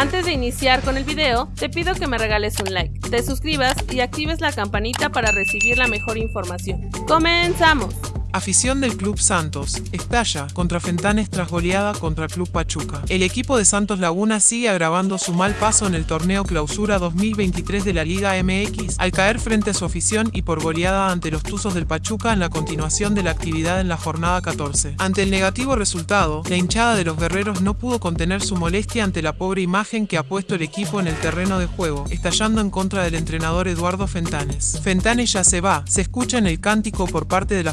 Antes de iniciar con el video, te pido que me regales un like, te suscribas y actives la campanita para recibir la mejor información. ¡Comenzamos! Afición del Club Santos, estalla contra Fentanes tras goleada contra Club Pachuca. El equipo de Santos Laguna sigue agravando su mal paso en el torneo Clausura 2023 de la Liga MX al caer frente a su afición y por goleada ante los Tuzos del Pachuca en la continuación de la actividad en la jornada 14. Ante el negativo resultado, la hinchada de los guerreros no pudo contener su molestia ante la pobre imagen que ha puesto el equipo en el terreno de juego, estallando en contra del entrenador Eduardo Fentanes. Fentanes ya se va, se escucha en el cántico por parte de la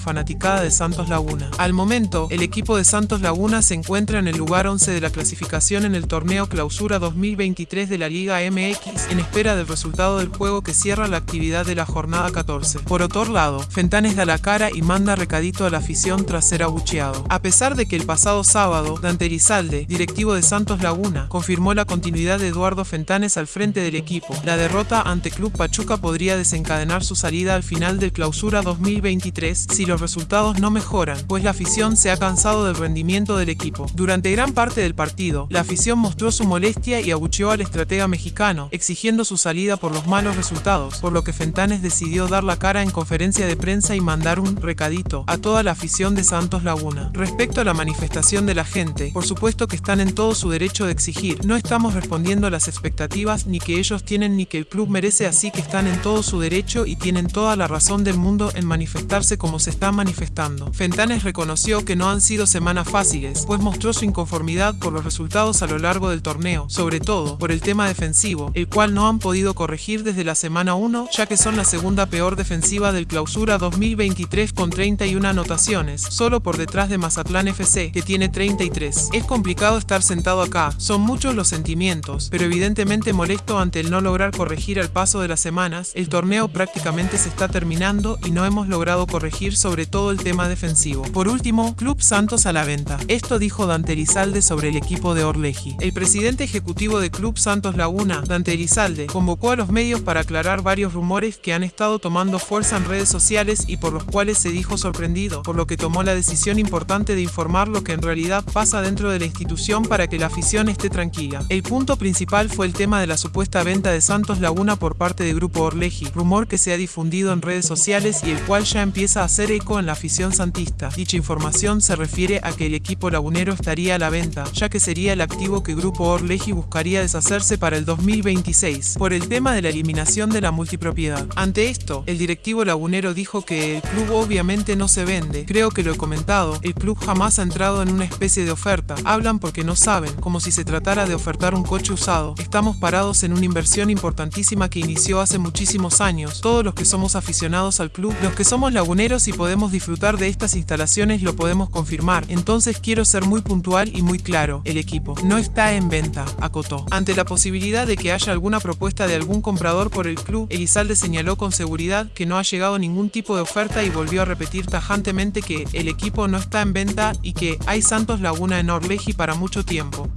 de Santos Laguna. Al momento, el equipo de Santos Laguna se encuentra en el lugar 11 de la clasificación en el torneo Clausura 2023 de la Liga MX, en espera del resultado del juego que cierra la actividad de la jornada 14. Por otro lado, Fentanes da la cara y manda recadito a la afición tras ser abucheado. A pesar de que el pasado sábado, Dante Rizalde, directivo de Santos Laguna, confirmó la continuidad de Eduardo Fentanes al frente del equipo, la derrota ante Club Pachuca podría desencadenar su salida al final del Clausura 2023 si los resultados no mejoran, pues la afición se ha cansado del rendimiento del equipo. Durante gran parte del partido, la afición mostró su molestia y abucheó al estratega mexicano, exigiendo su salida por los malos resultados, por lo que Fentanes decidió dar la cara en conferencia de prensa y mandar un recadito a toda la afición de Santos Laguna. Respecto a la manifestación de la gente, por supuesto que están en todo su derecho de exigir, no estamos respondiendo a las expectativas ni que ellos tienen ni que el club merece así que están en todo su derecho y tienen toda la razón del mundo en manifestarse como se está manifestando Fentanes reconoció que no han sido semanas fáciles, pues mostró su inconformidad por los resultados a lo largo del torneo, sobre todo por el tema defensivo, el cual no han podido corregir desde la semana 1, ya que son la segunda peor defensiva del clausura 2023 con 31 anotaciones, solo por detrás de Mazatlán FC, que tiene 33. Es complicado estar sentado acá, son muchos los sentimientos, pero evidentemente molesto ante el no lograr corregir al paso de las semanas, el torneo prácticamente se está terminando y no hemos logrado corregir sobre todo el tema defensivo. Por último, Club Santos a la venta. Esto dijo Dante Rizalde sobre el equipo de Orleji. El presidente ejecutivo de Club Santos Laguna, Dante Rizalde, convocó a los medios para aclarar varios rumores que han estado tomando fuerza en redes sociales y por los cuales se dijo sorprendido, por lo que tomó la decisión importante de informar lo que en realidad pasa dentro de la institución para que la afición esté tranquila. El punto principal fue el tema de la supuesta venta de Santos Laguna por parte del grupo Orleji, rumor que se ha difundido en redes sociales y el cual ya empieza a hacer eco en la afición santista. Dicha información se refiere a que el equipo lagunero estaría a la venta, ya que sería el activo que Grupo Orleji buscaría deshacerse para el 2026, por el tema de la eliminación de la multipropiedad. Ante esto, el directivo lagunero dijo que el club obviamente no se vende. Creo que lo he comentado, el club jamás ha entrado en una especie de oferta. Hablan porque no saben, como si se tratara de ofertar un coche usado. Estamos parados en una inversión importantísima que inició hace muchísimos años. Todos los que somos aficionados al club, los que somos laguneros y podemos de estas instalaciones lo podemos confirmar, entonces quiero ser muy puntual y muy claro, el equipo no está en venta, acotó. Ante la posibilidad de que haya alguna propuesta de algún comprador por el club, Elizalde señaló con seguridad que no ha llegado ningún tipo de oferta y volvió a repetir tajantemente que el equipo no está en venta y que hay Santos Laguna en Orleji para mucho tiempo.